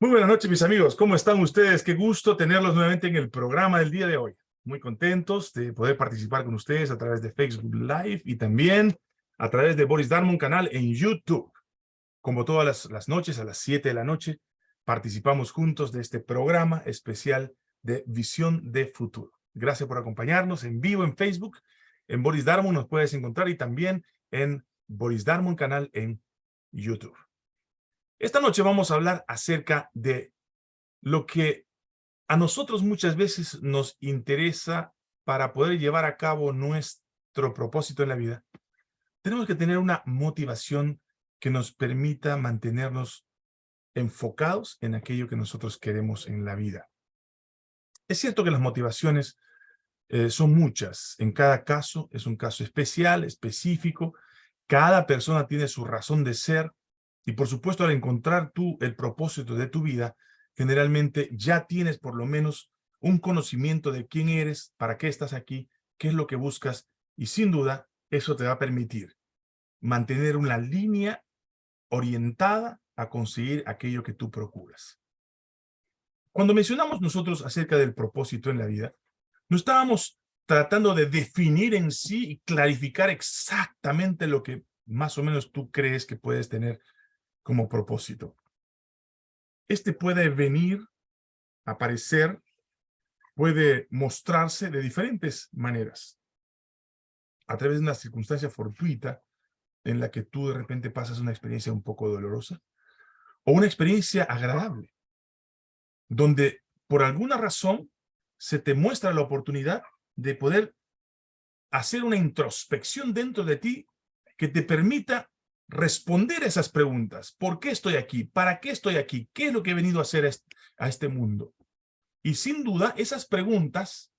Muy buenas noches, mis amigos. ¿Cómo están ustedes? Qué gusto tenerlos nuevamente en el programa del día de hoy. Muy contentos de poder participar con ustedes a través de Facebook Live y también a través de Boris Darmon canal en YouTube. Como todas las, noches, a las 7 de la noche, participamos juntos de este programa especial de Visión de Futuro. Gracias por acompañarnos en vivo en Facebook. En Boris Darmon nos puedes encontrar y también en Boris Darmon canal en YouTube. Esta noche vamos a hablar acerca de lo que a nosotros muchas veces nos interesa para poder llevar a cabo nuestro propósito en la vida. Tenemos que tener una motivación que nos permita mantenernos enfocados en aquello que nosotros queremos en la vida. Es cierto que las motivaciones eh, son muchas. En cada caso es un caso especial, específico. Cada persona tiene su razón de ser y por supuesto, al encontrar tú el propósito de tu vida, generalmente ya tienes por lo menos un conocimiento de quién eres, para qué estás aquí, qué es lo que buscas, y sin duda eso te va a permitir mantener una línea orientada a conseguir aquello que tú procuras. Cuando mencionamos nosotros acerca del propósito en la vida, no estábamos tratando de definir en sí y clarificar exactamente lo que más o menos tú crees que puedes tener como propósito. Este puede venir, aparecer, puede mostrarse de diferentes maneras. A través de una circunstancia fortuita en la que tú de repente pasas una experiencia un poco dolorosa o una experiencia agradable, donde por alguna razón se te muestra la oportunidad de poder hacer una introspección dentro de ti que te permita responder esas preguntas. ¿Por qué estoy aquí? ¿Para qué estoy aquí? ¿Qué es lo que he venido a hacer a este mundo? Y sin duda, esas preguntas,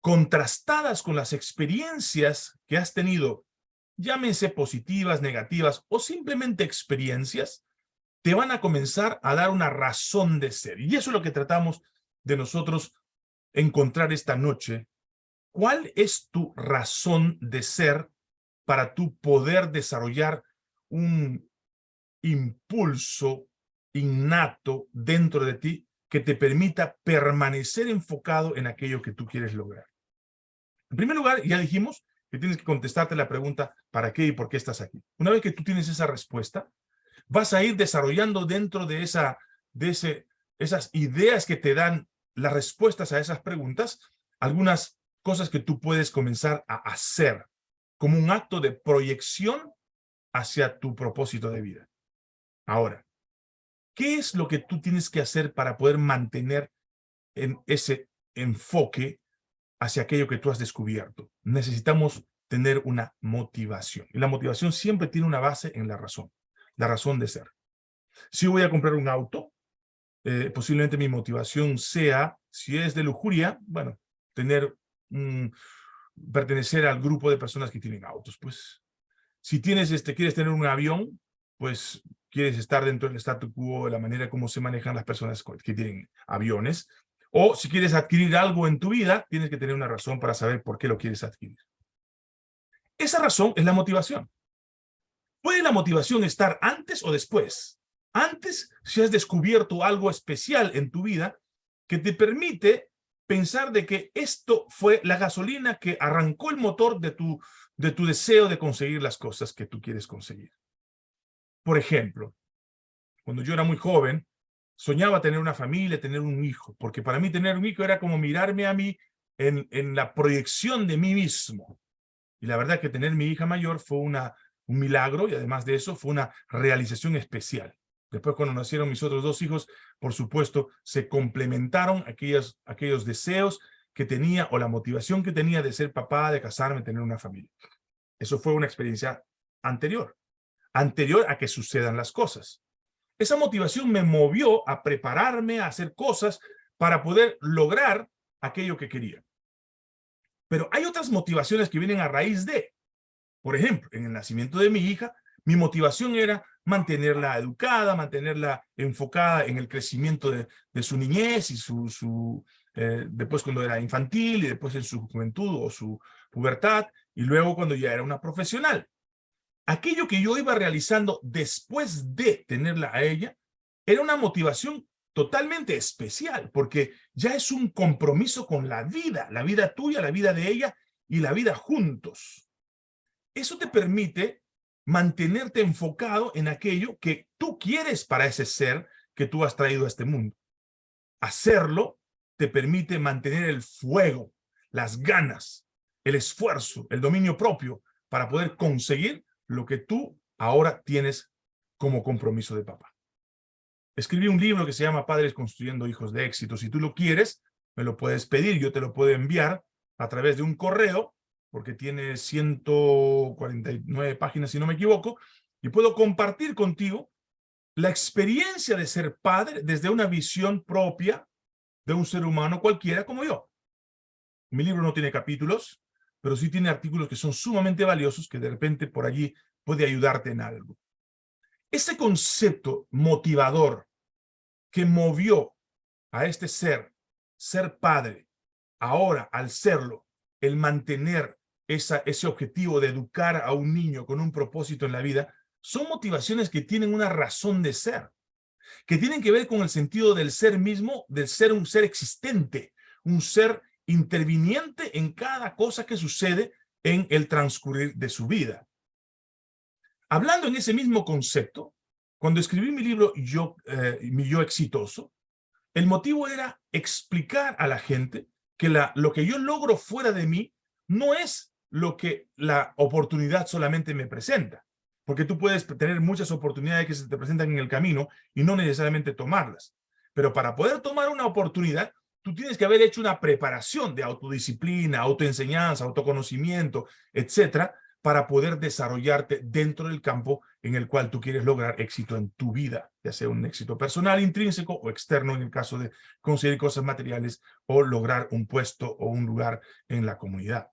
contrastadas con las experiencias que has tenido, llámense positivas, negativas o simplemente experiencias, te van a comenzar a dar una razón de ser. Y eso es lo que tratamos de nosotros encontrar esta noche. ¿Cuál es tu razón de ser para tú poder desarrollar un impulso innato dentro de ti que te permita permanecer enfocado en aquello que tú quieres lograr. En primer lugar, ya dijimos que tienes que contestarte la pregunta ¿para qué y por qué estás aquí? Una vez que tú tienes esa respuesta, vas a ir desarrollando dentro de, esa, de ese, esas ideas que te dan las respuestas a esas preguntas, algunas cosas que tú puedes comenzar a hacer como un acto de proyección hacia tu propósito de vida. Ahora, ¿qué es lo que tú tienes que hacer para poder mantener en ese enfoque hacia aquello que tú has descubierto? Necesitamos tener una motivación. Y la motivación siempre tiene una base en la razón, la razón de ser. Si voy a comprar un auto, eh, posiblemente mi motivación sea, si es de lujuria, bueno, tener un, pertenecer al grupo de personas que tienen autos. Pues si tienes este, quieres tener un avión, pues quieres estar dentro del statu quo de la manera como se manejan las personas que tienen aviones. O si quieres adquirir algo en tu vida, tienes que tener una razón para saber por qué lo quieres adquirir. Esa razón es la motivación. ¿Puede la motivación estar antes o después? Antes, si has descubierto algo especial en tu vida que te permite pensar de que esto fue la gasolina que arrancó el motor de tu, de tu deseo de conseguir las cosas que tú quieres conseguir. Por ejemplo, cuando yo era muy joven, soñaba tener una familia, tener un hijo, porque para mí tener un hijo era como mirarme a mí en, en la proyección de mí mismo. Y la verdad que tener mi hija mayor fue una, un milagro y además de eso fue una realización especial. Después cuando nacieron mis otros dos hijos, por supuesto, se complementaron aquellos, aquellos deseos que tenía o la motivación que tenía de ser papá, de casarme, tener una familia. Eso fue una experiencia anterior, anterior a que sucedan las cosas. Esa motivación me movió a prepararme, a hacer cosas para poder lograr aquello que quería. Pero hay otras motivaciones que vienen a raíz de, por ejemplo, en el nacimiento de mi hija, mi motivación era mantenerla educada, mantenerla enfocada en el crecimiento de, su niñez y su, eh, después cuando era infantil y después en su juventud o su pubertad y luego cuando ya era una profesional. Aquello que yo iba realizando después de tenerla a ella era una motivación totalmente especial, porque ya es un compromiso con la vida, la vida tuya, la vida de ella y la vida juntos. Eso te permite mantenerte enfocado en aquello que tú quieres para ese ser que tú has traído a este mundo. Hacerlo te permite mantener el fuego, las ganas, el esfuerzo, el dominio propio para poder conseguir lo que tú ahora tienes como compromiso de papá. Escribí un libro que se llama Padres Construyendo Hijos de Éxito. Si tú lo quieres, me lo puedes pedir, yo te lo puedo enviar a través de un correo, porque tiene 149 páginas si no me equivoco, y puedo compartir contigo la experiencia de ser padre desde una visión propia de un ser humano cualquiera como yo. Mi libro no tiene capítulos, pero sí tiene artículos que son sumamente valiosos que de repente por allí puede ayudarte en algo. Ese concepto motivador que movió a este ser, ser padre, ahora al serlo, el mantener esa, ese objetivo de educar a un niño con un propósito en la vida, son motivaciones que tienen una razón de ser, que tienen que ver con el sentido del ser mismo, del ser un ser existente, un ser interviniente en cada cosa que sucede en el transcurrir de su vida. Hablando en ese mismo concepto, cuando escribí mi libro Yo, eh, Mi Yo Exitoso, el motivo era explicar a la gente que lo que yo logro fuera de mí no es lo que la oportunidad solamente me presenta. Porque tú puedes tener muchas oportunidades que se te presentan en el camino y no necesariamente tomarlas. Pero para poder tomar una oportunidad, tú tienes que haber hecho una preparación de autodisciplina, autoenseñanza, autoconocimiento, etcétera, para poder desarrollarte dentro del campo en el cual tú quieres lograr éxito en tu vida, ya sea un éxito personal, intrínseco o externo en el caso de conseguir cosas materiales o lograr un puesto o un lugar en la comunidad.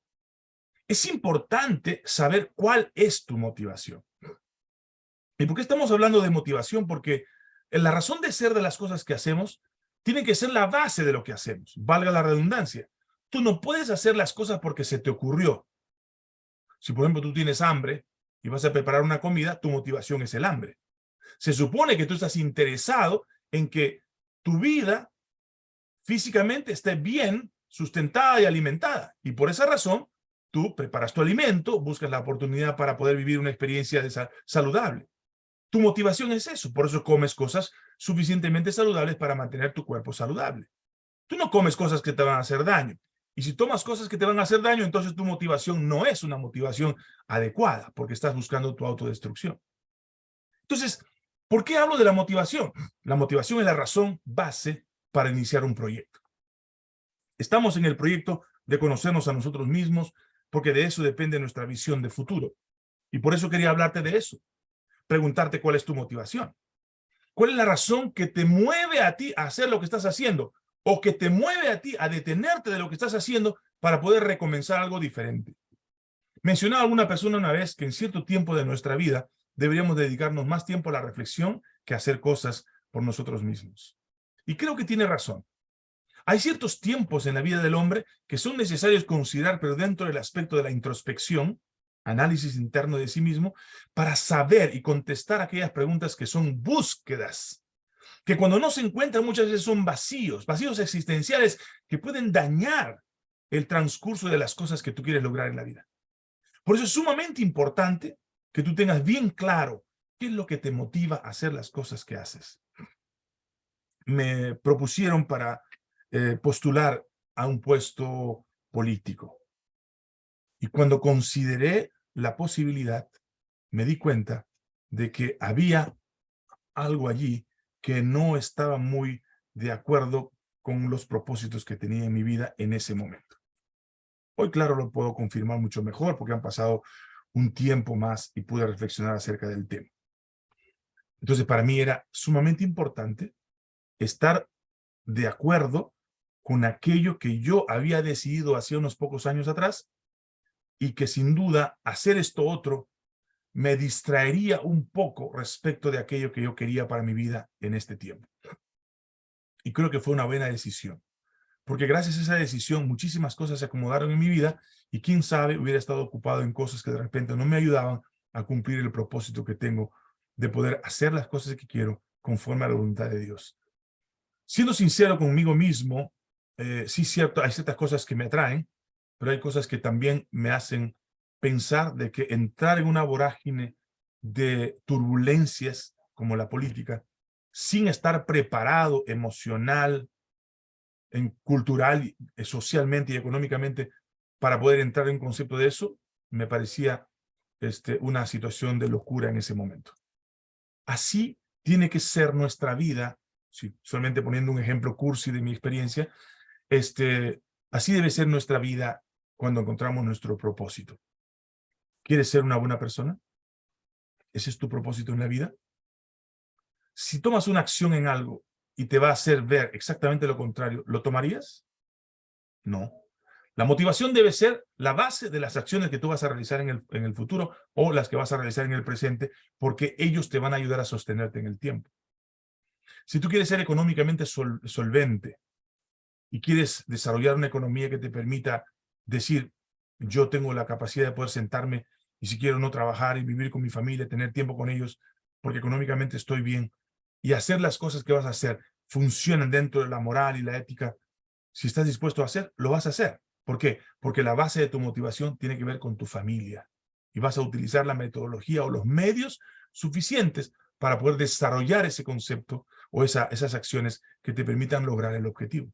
Es importante saber cuál es tu motivación. ¿Y por qué estamos hablando de motivación? Porque la razón de ser de las cosas que hacemos tiene que ser la base de lo que hacemos, valga la redundancia. Tú no puedes hacer las cosas porque se te ocurrió. Si, por ejemplo, tú tienes hambre y vas a preparar una comida, tu motivación es el hambre. Se supone que tú estás interesado en que tu vida físicamente esté bien sustentada y alimentada. Y por esa razón, tú preparas tu alimento, buscas la oportunidad para poder vivir una experiencia saludable. Tu motivación es eso, por eso comes cosas suficientemente saludables para mantener tu cuerpo saludable. Tú no comes cosas que te van a hacer daño. Y si tomas cosas que te van a hacer daño, entonces tu motivación no es una motivación adecuada, porque estás buscando tu autodestrucción. Entonces, ¿por qué hablo de la motivación? La motivación es la razón base para iniciar un proyecto. Estamos en el proyecto de conocernos a nosotros mismos, porque de eso depende nuestra visión de futuro. Y por eso quería hablarte de eso preguntarte cuál es tu motivación. ¿Cuál es la razón que te mueve a ti a hacer lo que estás haciendo? O que te mueve a ti a detenerte de lo que estás haciendo para poder recomenzar algo diferente. Mencionaba alguna persona una vez que en cierto tiempo de nuestra vida deberíamos dedicarnos más tiempo a la reflexión que a hacer cosas por nosotros mismos. Y creo que tiene razón. Hay ciertos tiempos en la vida del hombre que son necesarios considerar, pero dentro del aspecto de la introspección, análisis interno de sí mismo, para saber y contestar aquellas preguntas que son búsquedas, que cuando no se encuentran muchas veces son vacíos, vacíos existenciales que pueden dañar el transcurso de las cosas que tú quieres lograr en la vida. Por eso es sumamente importante que tú tengas bien claro qué es lo que te motiva a hacer las cosas que haces. Me propusieron para eh, postular a un puesto político. Y cuando consideré la posibilidad, me di cuenta de que había algo allí que no estaba muy de acuerdo con los propósitos que tenía en mi vida en ese momento. Hoy, claro, lo puedo confirmar mucho mejor porque han pasado un tiempo más y pude reflexionar acerca del tema. Entonces, para mí era sumamente importante estar de acuerdo con aquello que yo había decidido hace unos pocos años atrás y que sin duda hacer esto otro me distraería un poco respecto de aquello que yo quería para mi vida en este tiempo. Y creo que fue una buena decisión, porque gracias a esa decisión muchísimas cosas se acomodaron en mi vida y quién sabe hubiera estado ocupado en cosas que de repente no me ayudaban a cumplir el propósito que tengo de poder hacer las cosas que quiero conforme a la voluntad de Dios. Siendo sincero conmigo mismo, eh, sí cierto, hay ciertas cosas que me atraen, pero hay cosas que también me hacen pensar de que entrar en una vorágine de turbulencias como la política, sin estar preparado emocional, en cultural, eh, socialmente y económicamente para poder entrar en concepto de eso, me parecía este, una situación de locura en ese momento. Así tiene que ser nuestra vida, solamente poniendo un ejemplo cursi de mi experiencia, este, así debe ser nuestra vida cuando encontramos nuestro propósito. ¿Quieres ser una buena persona? ¿Ese es tu propósito en la vida? Si tomas una acción en algo y te va a hacer ver exactamente lo contrario, ¿lo tomarías? No. La motivación debe ser la base de las acciones que tú vas a realizar en el, futuro o las que vas a realizar en el presente, porque ellos te van a ayudar a sostenerte en el tiempo. Si tú quieres ser económicamente solvente y quieres desarrollar una economía que te permita decir, yo tengo la capacidad de poder sentarme y si quiero no trabajar y vivir con mi familia, tener tiempo con ellos, porque económicamente estoy bien, y hacer las cosas que vas a hacer funcionan dentro de la moral y la ética, si estás dispuesto a hacer, lo vas a hacer. ¿Por qué? Porque la base de tu motivación tiene que ver con tu familia. Y vas a utilizar la metodología o los medios suficientes para poder desarrollar ese concepto o esa, esas acciones que te permitan lograr el objetivo.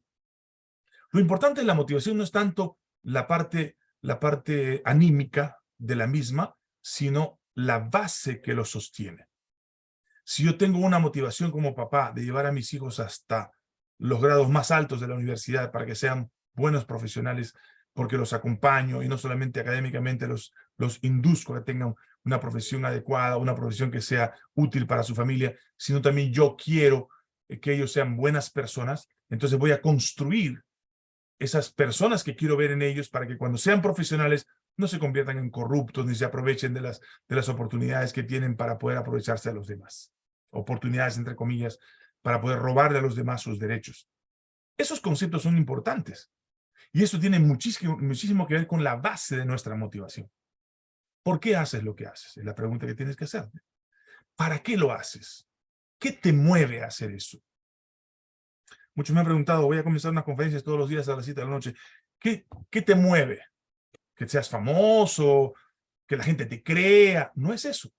Lo importante en la motivación no es tanto la parte, la parte anímica de la misma, sino la base que lo sostiene. Si yo tengo una motivación como papá de llevar a mis hijos hasta los grados más altos de la universidad para que sean buenos profesionales porque los acompaño y no solamente académicamente los, los induzco a que tengan una profesión adecuada, una profesión que sea útil para su familia, sino también yo quiero que ellos sean buenas personas, entonces voy a construir esas personas que quiero ver en ellos para que cuando sean profesionales no se conviertan en corruptos ni se aprovechen de las, de las oportunidades que tienen para poder aprovecharse a los demás. Oportunidades, entre comillas, para poder robarle a los demás sus derechos. Esos conceptos son importantes. Y eso tiene muchísimo, muchísimo que ver con la base de nuestra motivación. ¿Por qué haces lo que haces? Es la pregunta que tienes que hacerte. ¿Para qué lo haces? ¿Qué te mueve a hacer eso? Muchos me han preguntado, voy a comenzar unas conferencias todos los días a las 7 de la noche. ¿Qué, ¿Qué te mueve? Que seas famoso, que la gente te crea. No es eso.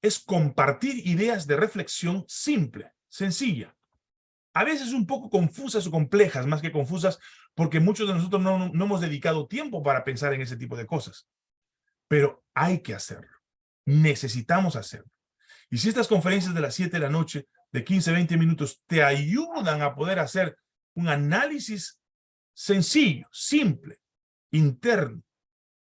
Es compartir ideas de reflexión simple, sencilla a veces un poco confusas o complejas, más que confusas, porque muchos de nosotros no, hemos dedicado tiempo para pensar en ese tipo de cosas. Pero hay que hacerlo. Necesitamos hacerlo. Y si estas conferencias de las 7 de la noche, de 15, 20 minutos, te ayudan a poder hacer un análisis sencillo, simple, interno,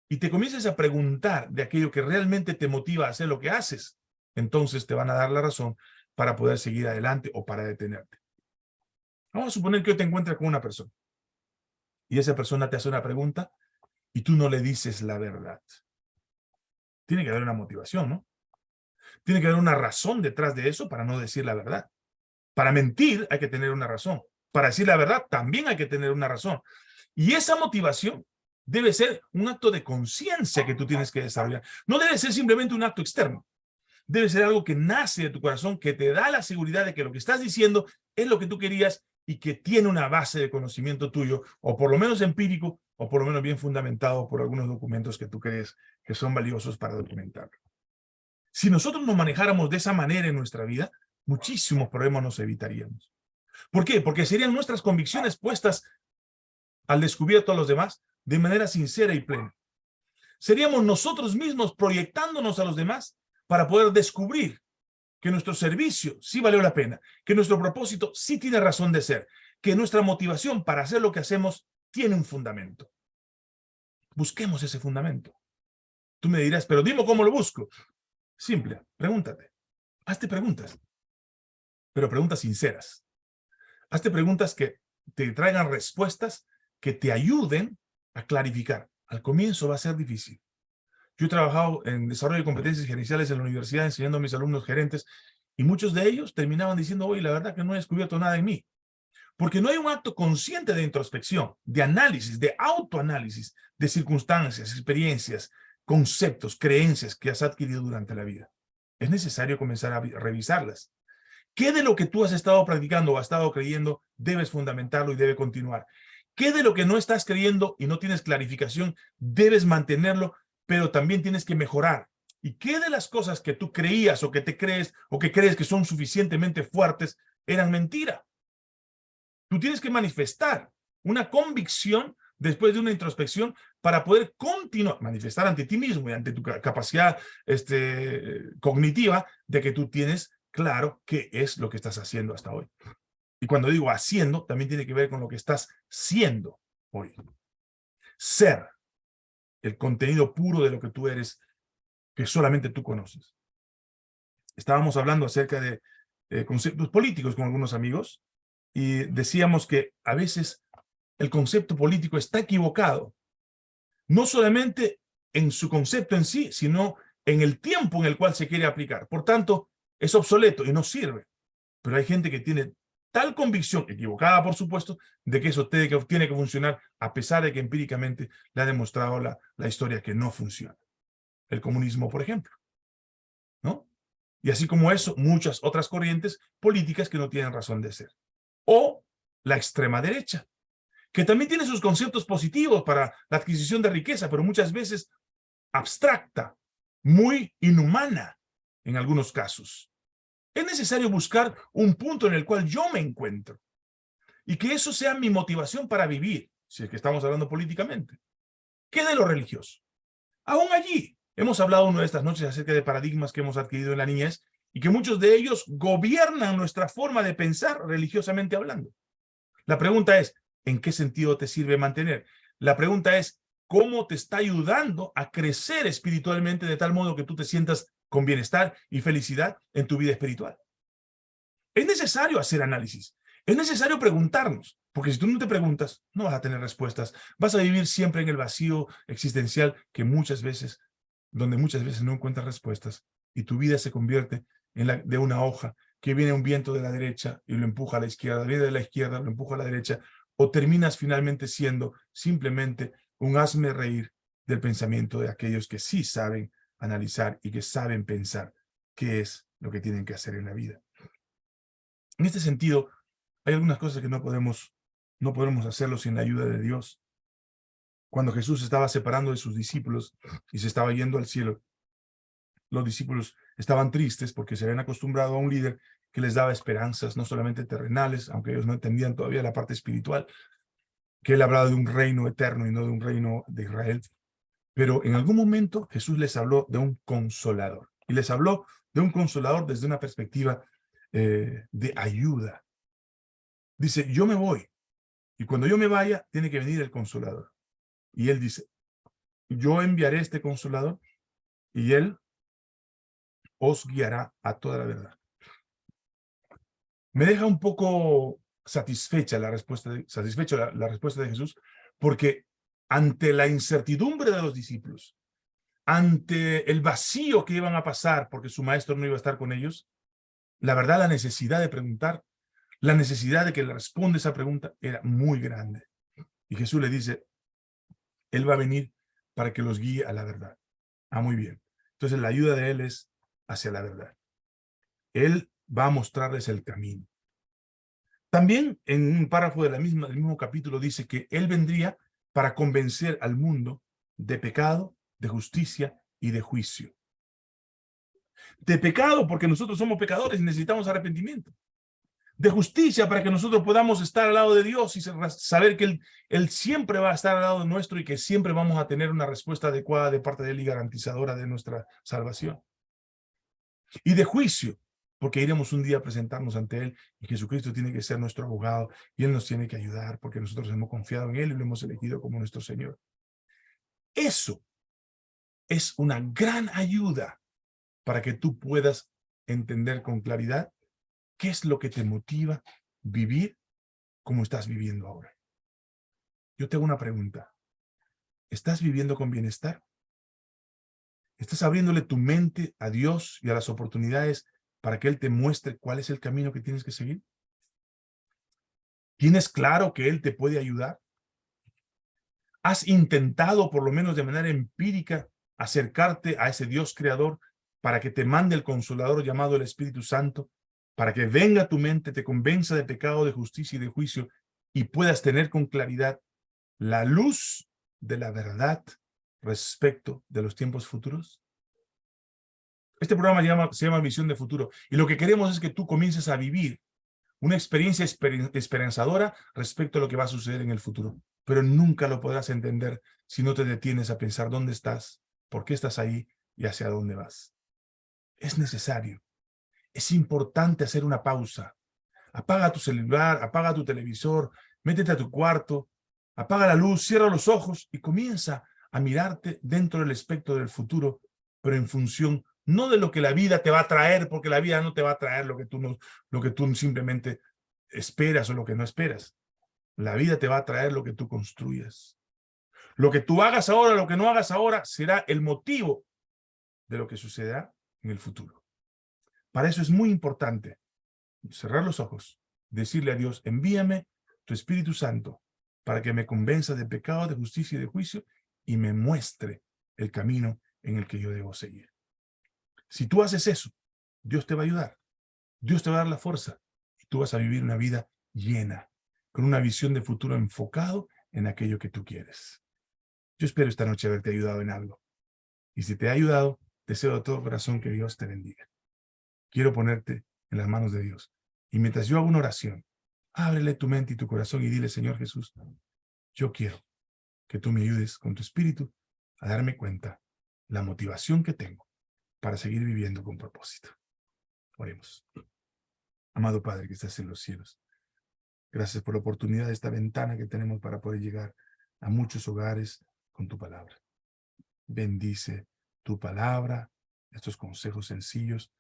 y te comiences a preguntar de aquello que realmente te motiva a hacer lo que haces, entonces te van a dar la razón para poder seguir adelante o para detenerte. Vamos a suponer que hoy te encuentras con una persona y esa persona te hace una pregunta y tú no le dices la verdad. Tiene que haber una motivación, ¿no? Tiene que haber una razón detrás de eso para no decir la verdad. Para mentir hay que tener una razón. Para decir la verdad también hay que tener una razón. Y esa motivación debe ser un acto de conciencia que tú tienes que desarrollar. No debe ser simplemente un acto externo. Debe ser algo que nace de tu corazón, que te da la seguridad de que lo que estás diciendo es lo que tú querías y que tiene una base de conocimiento tuyo, o por lo menos empírico, o por lo menos bien fundamentado por algunos documentos que tú crees que son valiosos para documentar. Si nosotros nos manejáramos de esa manera en nuestra vida, muchísimos problemas nos evitaríamos. ¿Por qué? Porque serían nuestras convicciones puestas al descubierto a los demás de manera sincera y plena. Seríamos nosotros mismos proyectándonos a los demás para poder descubrir que nuestro servicio sí valió la pena, que nuestro propósito sí tiene razón de ser, que nuestra motivación para hacer lo que hacemos tiene un fundamento. Busquemos ese fundamento. Tú me dirás, pero dime cómo lo busco. Simple, pregúntate. Hazte preguntas, pero preguntas sinceras. Hazte preguntas que te traigan respuestas que te ayuden a clarificar. Al comienzo va a ser difícil. Yo he trabajado en desarrollo de competencias gerenciales en la universidad enseñando a mis alumnos gerentes y muchos de ellos terminaban diciendo, oye, la verdad que no he descubierto nada en mí. Porque no hay un acto consciente de introspección, de análisis, de autoanálisis, de circunstancias, experiencias, conceptos, creencias que has adquirido durante la vida. Es necesario comenzar a revisarlas. ¿Qué de lo que tú has estado practicando o has estado creyendo debes fundamentarlo y debe continuar? ¿Qué de lo que no estás creyendo y no tienes clarificación debes mantenerlo, pero también tienes que mejorar? ¿Y qué de las cosas que tú creías o que te crees o que crees que son suficientemente fuertes eran mentira? Tú tienes que manifestar una convicción después de una introspección para poder continuar, manifestar ante ti mismo y ante tu capacidad este, cognitiva de que tú tienes claro qué es lo que estás haciendo hasta hoy. Y cuando digo haciendo, también tiene que ver con lo que estás siendo hoy. Ser, el contenido puro de lo que tú eres, que solamente tú conoces. Estábamos hablando acerca de conceptos políticos con algunos amigos y decíamos que a veces el concepto político está equivocado, no solamente en su concepto en sí, sino en el tiempo en el cual se quiere aplicar. Por tanto, es obsoleto y no sirve. Pero hay gente que tiene tal convicción, equivocada por supuesto, de que eso tiene que, funcionar a pesar de que empíricamente le ha demostrado la, la historia que no funciona. El comunismo, por ejemplo. ¿No? Y así como eso, muchas otras corrientes políticas que no tienen razón de ser. O la extrema derecha, que también tiene sus conceptos positivos para la adquisición de riqueza, pero muchas veces abstracta, muy inhumana en algunos casos. Es necesario buscar un punto en el cual yo me encuentro y que eso sea mi motivación para vivir, si es que estamos hablando políticamente. ¿Qué de lo religioso? Aún allí, hemos hablado una de estas noches acerca de paradigmas que hemos adquirido en la niñez y que muchos de ellos gobiernan nuestra forma de pensar religiosamente hablando. La pregunta es, ¿en qué sentido te sirve mantener? La pregunta es, ¿cómo te está ayudando a crecer espiritualmente de tal modo que tú te sientas con bienestar y felicidad en tu vida espiritual. Es necesario hacer análisis. Es necesario preguntarnos, porque si tú no te preguntas, no vas a tener respuestas. Vas a vivir siempre en el vacío existencial que muchas veces, donde muchas veces no encuentras respuestas y tu vida se convierte en la, de una hoja que viene un viento de la derecha y lo empuja a la izquierda, viene de la izquierda, lo empuja a la derecha, o terminas finalmente siendo simplemente un hazme reír del pensamiento de aquellos que sí saben analizar y que saben pensar qué es lo que tienen que hacer en la vida. En este sentido, hay algunas cosas que no podemos, no podemos hacerlo sin la ayuda de Dios. Cuando Jesús estaba separando de sus discípulos y se estaba yendo al cielo, los discípulos estaban tristes porque se habían acostumbrado a un líder que les daba esperanzas, no solamente terrenales, aunque ellos no entendían todavía la parte espiritual, que él hablaba de un reino eterno y no de un reino de Israel. Pero en algún momento Jesús les habló de un consolador. Y les habló de un consolador desde una perspectiva eh, de ayuda. Dice, yo me voy. Y cuando yo me vaya, tiene que venir el consolador. Y él dice, yo enviaré este consolador y él os guiará a toda la verdad. Me deja un poco satisfecha la respuesta de, satisfecha la respuesta de Jesús, porque ante la incertidumbre de los discípulos, ante el vacío que iban a pasar porque su maestro no iba a estar con ellos, la verdad, la necesidad de preguntar, la necesidad de que le responda esa pregunta era muy grande. Y Jesús le dice, Él va a venir para que los guíe a la verdad. Ah, muy bien. Entonces la ayuda de Él es hacia la verdad. Él va a mostrarles el camino. También en un párrafo de la misma, del mismo capítulo dice que Él vendría para convencer al mundo de pecado, de justicia y de juicio. De pecado porque nosotros somos pecadores y necesitamos arrepentimiento. De justicia para que nosotros podamos estar al lado de Dios y saber que él, siempre va a estar al lado nuestro y que siempre vamos a tener una respuesta adecuada de parte de Él y garantizadora de nuestra salvación. Y de juicio, porque iremos un día a presentarnos ante Él y Jesucristo tiene que ser nuestro abogado y Él nos tiene que ayudar porque nosotros hemos confiado en Él y lo hemos elegido como nuestro Señor. Eso es una gran ayuda para que tú puedas entender con claridad qué es lo que te motiva vivir como estás viviendo ahora. Yo tengo una pregunta. ¿Estás viviendo con bienestar? ¿Estás abriéndole tu mente a Dios y a las oportunidades para que Él te muestre cuál es el camino que tienes que seguir? ¿Tienes claro que Él te puede ayudar? ¿Has intentado, por lo menos de manera empírica, acercarte a ese Dios creador para que te mande el consolador llamado el Espíritu Santo para que venga a tu mente, te convenza de pecado, de justicia y de juicio, y puedas tener con claridad la luz de la verdad respecto de los tiempos futuros? Este programa se llama Visión de Futuro, y lo que queremos es que tú comiences a vivir una experiencia esperanzadora respecto a lo que va a suceder en el futuro. Pero nunca lo podrás entender si no te detienes a pensar dónde estás, por qué estás ahí y hacia dónde vas. Es necesario, es importante hacer una pausa. Apaga tu celular, apaga tu televisor, métete a tu cuarto, apaga la luz, cierra los ojos y comienza a mirarte dentro del espectro del futuro, pero en función no de lo que la vida te va a traer, porque la vida no te va a traer lo que tú, no, lo que tú simplemente esperas o lo que no esperas. La vida te va a traer lo que tú construyas. Lo que tú hagas ahora, lo que no hagas ahora, será el motivo de lo que sucederá en el futuro. Para eso es muy importante cerrar los ojos, decirle a Dios, envíame tu Espíritu Santo para que me convenza de pecado, de justicia y de juicio y me muestre el camino en el que yo debo seguir. Si tú haces eso, Dios te va a ayudar. Dios te va a dar la fuerza. Y tú vas a vivir una vida llena, con una visión de futuro enfocado en aquello que tú quieres. Yo espero esta noche haberte ayudado en algo. Y si te ha ayudado, deseo de todo corazón que Dios te bendiga. Quiero ponerte en las manos de Dios. Y mientras yo hago una oración, ábrele tu mente y tu corazón y dile, Señor Jesús, yo quiero que tú me ayudes con tu espíritu a darme cuenta la motivación que tengo para seguir viviendo con propósito. Oremos. Amado Padre que estás en los cielos, gracias por la oportunidad de esta ventana que tenemos para poder llegar a muchos hogares con tu palabra. Bendice tu palabra, estos consejos sencillos,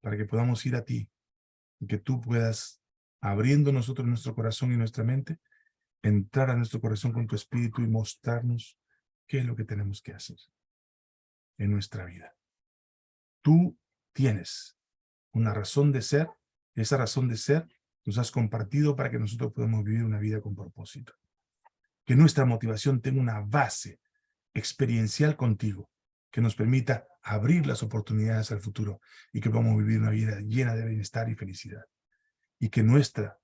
para que podamos ir a ti y que tú puedas, abriendo nosotros nuestro corazón y nuestra mente, entrar a nuestro corazón con tu espíritu y mostrarnos qué es lo que tenemos que hacer en nuestra vida. Tú tienes una razón de ser, esa razón de ser nos has compartido para que nosotros podamos vivir una vida con propósito. Que nuestra motivación tenga una base experiencial contigo, que nos permita abrir las oportunidades al futuro y que podamos vivir una vida llena de bienestar y felicidad. Y que nuestra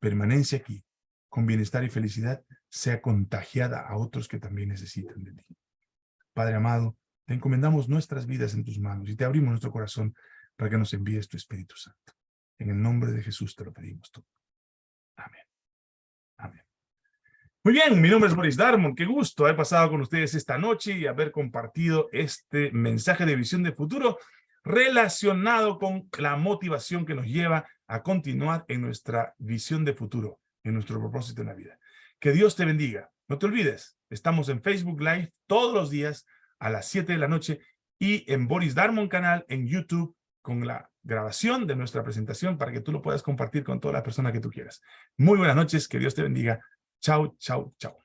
permanencia aquí, con bienestar y felicidad, sea contagiada a otros que también necesitan de ti. Padre amado, te encomendamos nuestras vidas en tus manos y te abrimos nuestro corazón para que nos envíes tu Espíritu Santo. En el nombre de Jesús te lo pedimos todo. Amén. Amén. Muy bien, mi nombre es Boris Darmon. Qué gusto haber pasado con ustedes esta noche y haber compartido este mensaje de visión de futuro relacionado con la motivación que nos lleva a continuar en nuestra visión de futuro, en nuestro propósito en la vida. Que Dios te bendiga. No te olvides, estamos en Facebook Live todos los días a las 7 de la noche y en Boris Darmon canal en YouTube con la grabación de nuestra presentación para que tú lo puedas compartir con todas las personas que tú quieras. Muy buenas noches, que Dios te bendiga. Chao, chao, chao.